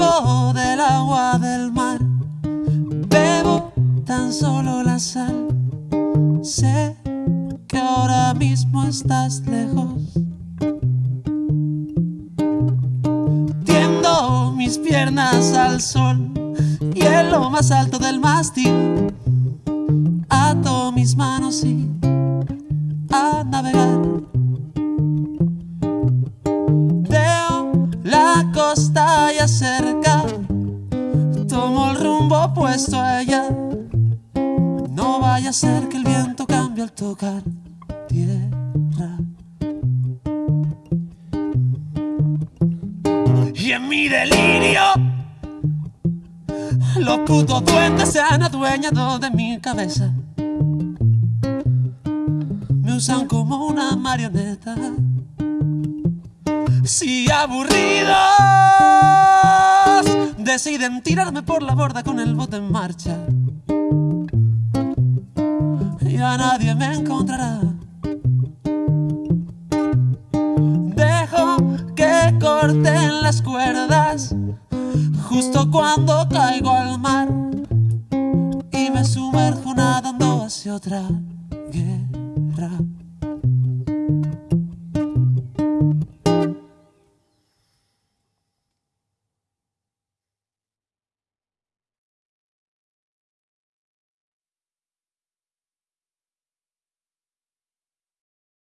Bebo del agua del mar, bebo tan solo la sal. Sé que ahora mismo estás lejos. Tiendo mis piernas al sol y en lo más alto del mástil ato mis manos y a navegar. Veo la costa ya cerca, tomo el rumbo puesto allá. No vaya a ser que el viento cambie al tocar tierra. Y en mi delirio, los putos duendes se han adueñado de mi cabeza. Me usan como una marioneta. Si aburridos deciden tirarme por la borda con el bote en marcha, ya nadie me encontrará. Dejo que corten las cuerdas justo cuando caigo al mar y me sumerjo nadando hacia otra